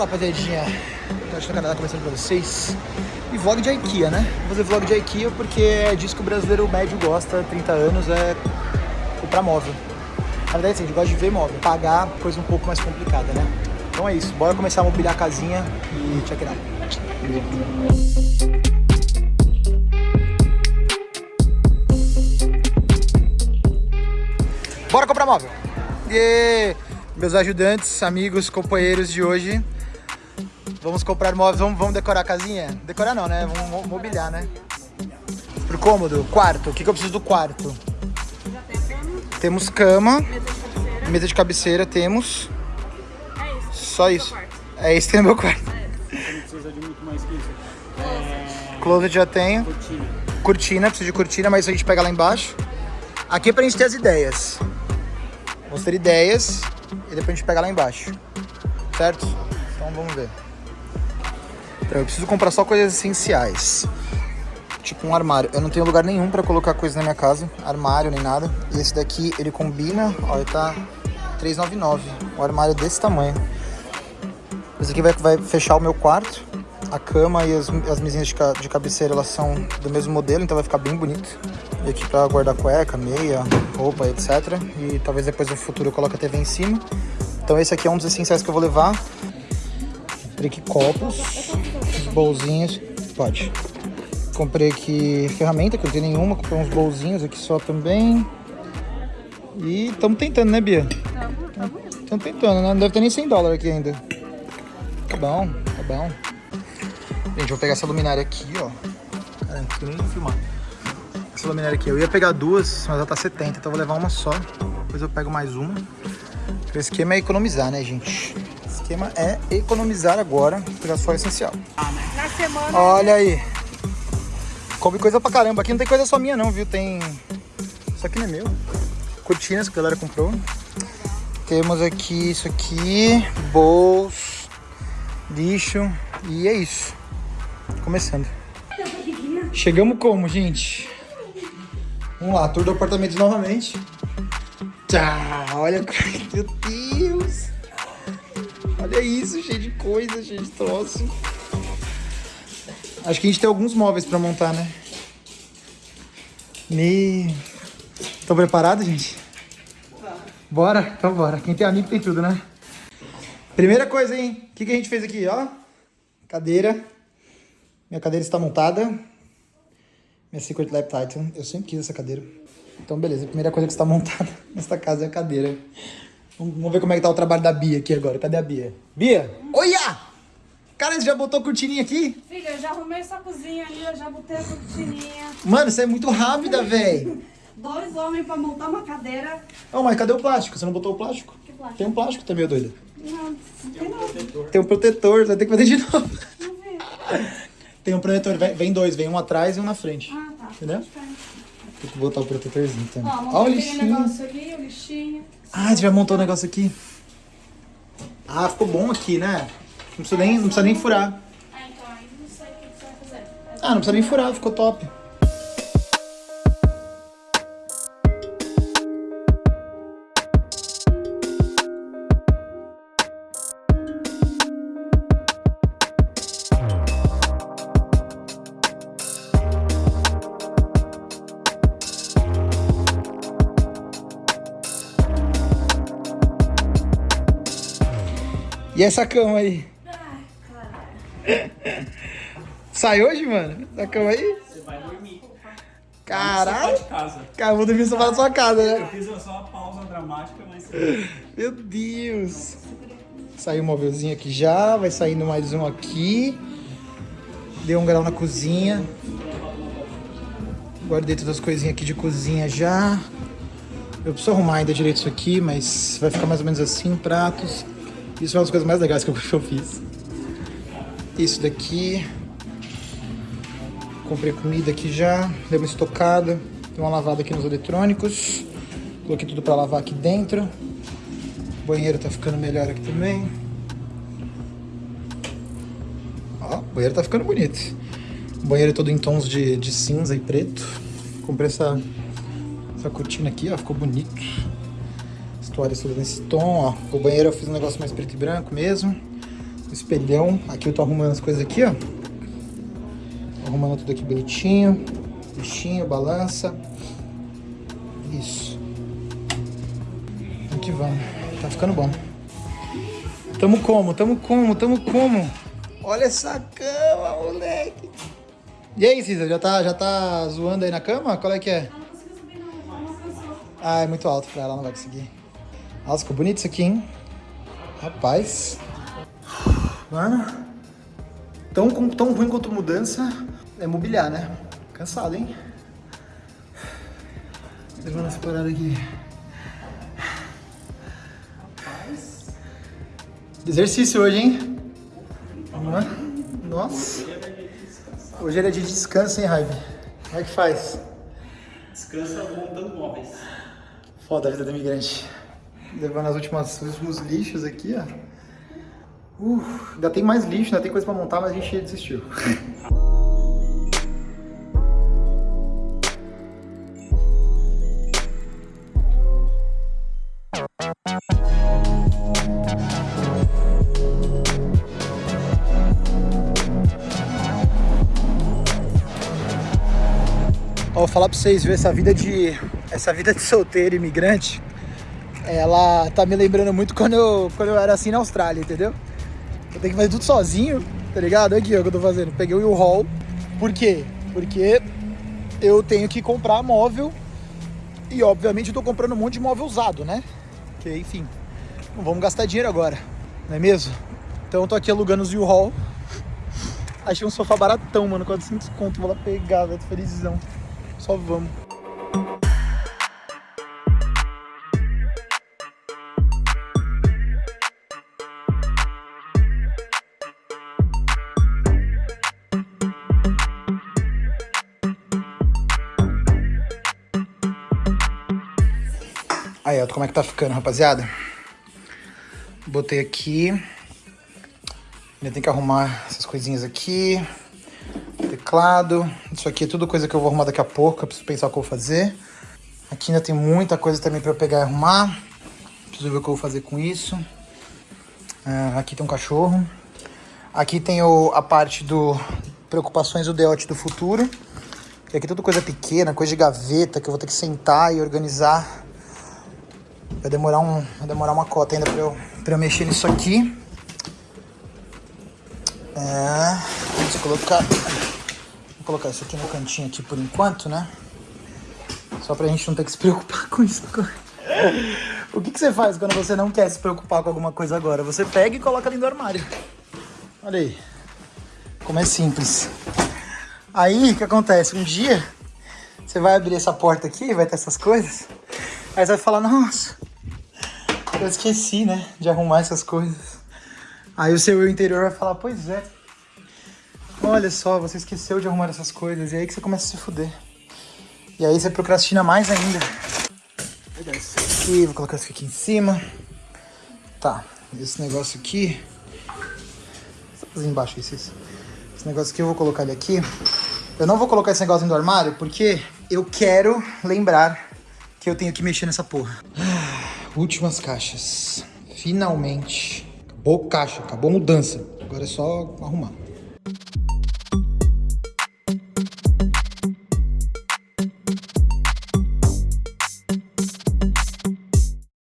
Fala, rapaziadinha. Tô no Canadá começando pra vocês. E vlog de IKEA, né? Vou fazer vlog de IKEA porque é disso que o brasileiro médio gosta, 30 anos, é comprar móvel. Na verdade, assim, a gente gosta de ver móvel. Pagar, coisa um pouco mais complicada, né? Então é isso. Bora começar a mobiliar a casinha e check it out. Bora comprar móvel! E meus ajudantes, amigos, companheiros de hoje. Vamos comprar móveis, vamos, vamos decorar a casinha? Decorar não, né? Vamos mobiliar, né? Pro cômodo, quarto. O que, que eu preciso do quarto? Já tem cama, Temos cama, mesa de cabeceira. mesa de cabeceira, temos. É isso. Só isso. É isso que tem no meu quarto. Não precisa de muito mais que isso. É, Closet já tenho. cortina. Cortina, preciso de cortina, mas a gente pega lá embaixo. Aqui é pra gente ter as ideias. Vamos ter ideias e depois a gente pega lá embaixo. Certo? Então vamos ver. Eu preciso comprar só coisas essenciais. Tipo um armário. Eu não tenho lugar nenhum pra colocar coisa na minha casa. Armário nem nada. E esse daqui, ele combina. Ó, ele tá 399. Um armário desse tamanho. Esse aqui vai, vai fechar o meu quarto. A cama e as, as mesinhas de, de cabeceira, elas são do mesmo modelo, então vai ficar bem bonito. E aqui pra guardar cueca, meia, roupa, etc. E talvez depois no futuro eu coloque a TV em cima. Então esse aqui é um dos essenciais que eu vou levar. Aqui copos, bolzinhos. Pode. Comprei aqui ferramenta, que eu não tenho nenhuma. Comprei uns bolzinhos aqui só também. E estamos tentando, né, Bia? Estamos tentando, né? Não deve ter nem 100 dólares aqui ainda. Tá bom, tá bom. Gente, vou pegar essa luminária aqui, ó. Caramba, não nem filmar. Essa luminária aqui. Eu ia pegar duas, mas ela tá 70, então vou levar uma só. Depois eu pego mais uma. O esquema é economizar, né, gente? O esquema é economizar agora, pegar só essencial. Na semana. Olha aí. Come coisa pra caramba. Aqui não tem coisa só minha não, viu? Tem... Isso aqui não é meu. Cortinas que a galera comprou. Temos aqui isso aqui. Bols. Lixo. E é isso. Começando. Chegamos como, gente? Vamos lá, tour do apartamento novamente. Tchau, olha, meu Deus. Olha isso, cheio de coisa, cheio de troço. Acho que a gente tem alguns móveis pra montar, né? Me... Estão preparados, gente? Bora? Então bora. Quem tem amigo tem tudo, né? Primeira coisa, hein? O que, que a gente fez aqui, ó? Cadeira. Minha cadeira está montada. Minha Secret Lab Titan. Eu sempre quis essa cadeira. Então, beleza. A primeira coisa que está montada nesta casa é a cadeira. Vamos ver como é que tá o trabalho da Bia aqui agora. Cadê a Bia? Bia! Olha! Cara, você já botou cortininha aqui? Filha, eu já arrumei essa cozinha ali, eu já botei a cortininha. Mano, você é muito rápida, velho. Dois homens pra montar uma cadeira. Oh, mas cadê o plástico? Você não botou o plástico? Que plástico? Tem um plástico também, ô doida. Não, não tem não. Tem um protetor, vai ter que fazer de novo. Não vi. Tem um protetor, vem, vem dois, vem um atrás e um na frente. Ah, tá. Entendeu? Tem que botar o protetorzinho também. Ó, Ó, o lixinho. negócio ali, o lixinho. Ah, você já montou o negócio aqui? Ah, ficou bom aqui, né? Não precisa nem, não precisa nem furar. Ah, então aí não sei o que você vai fazer. Ah, não precisa nem furar, ficou top. E essa cama aí? Sai hoje, mano? Essa cama aí? Você vai dormir. Caralho! Cara, eu vou dormir no sofá da sua casa, Eu né? fiz só uma pausa dramática, mas Meu Deus! Saiu um móvelzinho aqui já, vai saindo mais um aqui. Deu um grau na cozinha. Guardei todas as coisinhas aqui de cozinha já. Eu preciso arrumar ainda direito isso aqui, mas vai ficar mais ou menos assim, pratos. Isso é uma das coisas mais legais que eu, fiz. Isso daqui. Comprei comida aqui já, dei uma estocada. Dei uma lavada aqui nos eletrônicos. Coloquei tudo pra lavar aqui dentro. O banheiro tá ficando melhor aqui também. Ó, o banheiro tá ficando bonito. O banheiro todo em tons de, de cinza e preto. Comprei essa, essa cortina aqui, ó, ficou bonito. As toalhas todas nesse tom, ó. O banheiro eu fiz um negócio mais preto e branco mesmo. espelhão. Aqui eu tô arrumando as coisas aqui, ó. Arrumando tudo aqui bonitinho. Lixinho, balança. Isso. Vamos que vamos. Tá ficando bom. Tamo como? Tamo como? Tamo como? Olha essa cama, moleque. E aí, Cisa, já tá, já tá zoando aí na cama? Qual é que é? Ah, é muito alto pra ela, não vai conseguir. Nossa, ficou bonito isso aqui, hein? Rapaz. Mano. Tão, tão ruim quanto mudança é mobiliar, né? Cansado, hein? Levando essa parada aqui. Exercício hoje, hein? É? Nossa. Hoje era dia de descanso, hein, Raive? Como é que faz? Descansa montando móveis. Foda a vida do imigrante. Levando as últimas, os últimos lixos aqui, ó. Uh, ainda tem mais lixo, ainda tem coisa pra montar, mas a gente desistiu. Vou falar pra vocês, viu? Essa vida de. Essa vida de solteiro imigrante, ela tá me lembrando muito quando eu, quando eu era assim na Austrália, entendeu? Eu tenho que fazer tudo sozinho, tá ligado? Aqui ó, o que eu tô fazendo. Peguei o U-Haul. Por quê? Porque eu tenho que comprar móvel e obviamente eu tô comprando um monte de móvel usado, né? Porque, enfim, não vamos gastar dinheiro agora, não é mesmo? Então eu tô aqui alugando os U-Haul. Achei um sofá baratão, mano, 400 conto. Vou lá pegar, velho, felizão. Só vamos. Aí, ó, como é que tá ficando, rapaziada? Botei aqui. Ainda tem que arrumar essas coisinhas aqui. Teclado. Isso aqui é tudo coisa que eu vou arrumar daqui a pouco. Eu preciso pensar o que eu vou fazer. Aqui ainda tem muita coisa também pra eu pegar e arrumar. Preciso ver o que eu vou fazer com isso. Ah, aqui tem um cachorro. Aqui tem o, a parte do preocupações do deote do futuro. E aqui tudo coisa pequena, coisa de gaveta que eu vou ter que sentar e organizar. Vai demorar, um, vai demorar uma cota ainda pra eu, pra eu mexer nisso aqui. É, eu colocar, vou colocar isso aqui no cantinho aqui por enquanto, né? Só pra gente não ter que se preocupar com isso. O que, que você faz quando você não quer se preocupar com alguma coisa agora? Você pega e coloca dentro do armário. Olha aí. Como é simples. Aí, o que acontece? Um dia, você vai abrir essa porta aqui, vai ter essas coisas. Aí você vai falar, nossa, eu esqueci, né, de arrumar essas coisas. Aí o seu eu interior vai falar, pois é. Olha só, você esqueceu de arrumar essas coisas. E aí que você começa a se fuder. E aí você procrastina mais ainda. Vou pegar isso aqui, vou colocar isso aqui em cima. Tá, esse negócio aqui. Só embaixo isso, isso. Esse negócio aqui eu vou colocar ele aqui. Eu não vou colocar esse negócio do armário porque eu quero lembrar que eu tenho que mexer nessa porra. Últimas caixas. Finalmente. Acabou caixa, acabou mudança. Agora é só arrumar.